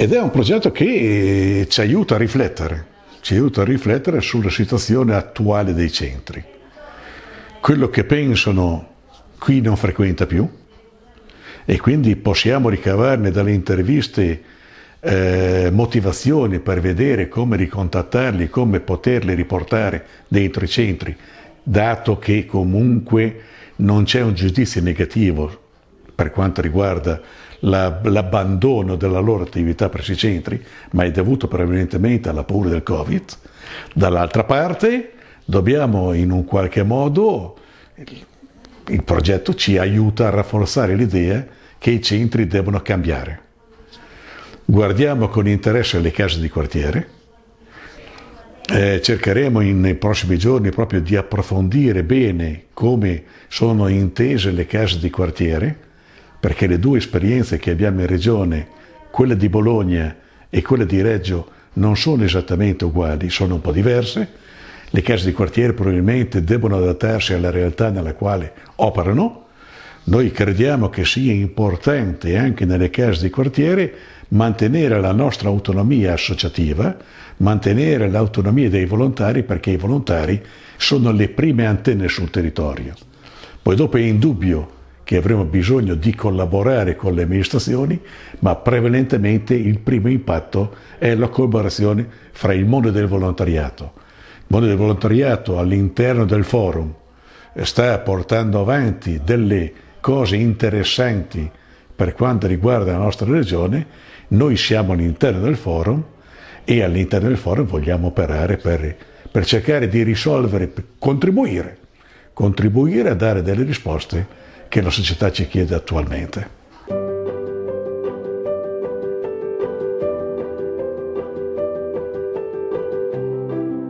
ed è un progetto che ci aiuta a riflettere, ci aiuta a riflettere sulla situazione attuale dei centri. Quello che pensano qui non frequenta più e quindi possiamo ricavarne dalle interviste eh, motivazioni per vedere come ricontattarli, come poterli riportare dentro i centri, dato che comunque non c'è un giudizio negativo per quanto riguarda la, l'abbandono della loro attività presso i centri, ma è dovuto prevalentemente alla paura del Covid. Dall'altra parte dobbiamo in un qualche modo, il progetto ci aiuta a rafforzare l'idea che i centri devono cambiare. Guardiamo con interesse le case di quartiere, eh, cercheremo in, nei prossimi giorni proprio di approfondire bene come sono intese le case di quartiere, perché le due esperienze che abbiamo in regione, quella di Bologna e quella di Reggio, non sono esattamente uguali, sono un po' diverse. Le case di quartiere probabilmente devono adattarsi alla realtà nella quale operano. Noi crediamo che sia importante anche nelle case di quartiere mantenere la nostra autonomia associativa, mantenere l'autonomia dei volontari perché i volontari sono le prime antenne sul territorio. Poi dopo è indubbio che avremo bisogno di collaborare con le amministrazioni, ma prevalentemente il primo impatto è la collaborazione fra il mondo del volontariato. Il mondo del volontariato all'interno del forum sta portando avanti delle cose interessanti per quanto riguarda la nostra regione, noi siamo all'interno del forum e all'interno del forum vogliamo operare per, per cercare di risolvere, per contribuire, contribuire a dare delle risposte che la società ci chiede attualmente.